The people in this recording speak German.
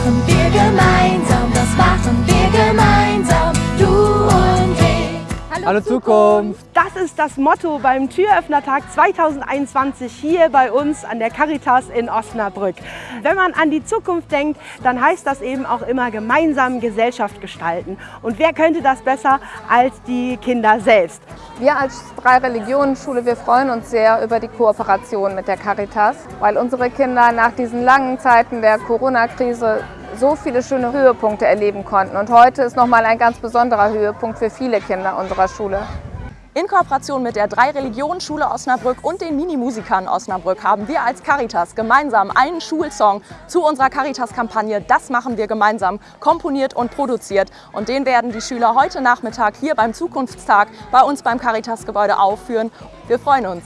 machen wir Hallo, Hallo Zukunft! Das ist das Motto beim Türöffnertag 2021 hier bei uns an der Caritas in Osnabrück. Wenn man an die Zukunft denkt, dann heißt das eben auch immer gemeinsam Gesellschaft gestalten. Und wer könnte das besser als die Kinder selbst? Wir als drei Religionen Schule, wir freuen uns sehr über die Kooperation mit der Caritas, weil unsere Kinder nach diesen langen Zeiten der Corona-Krise so viele schöne Höhepunkte erleben konnten. Und heute ist nochmal ein ganz besonderer Höhepunkt für viele Kinder unserer Schule. In Kooperation mit der Drei-Religionen-Schule Osnabrück und den Minimusikern Osnabrück haben wir als Caritas gemeinsam einen Schulsong zu unserer Caritas-Kampagne Das machen wir gemeinsam komponiert und produziert. Und den werden die Schüler heute Nachmittag hier beim Zukunftstag bei uns beim Caritas-Gebäude aufführen. Wir freuen uns.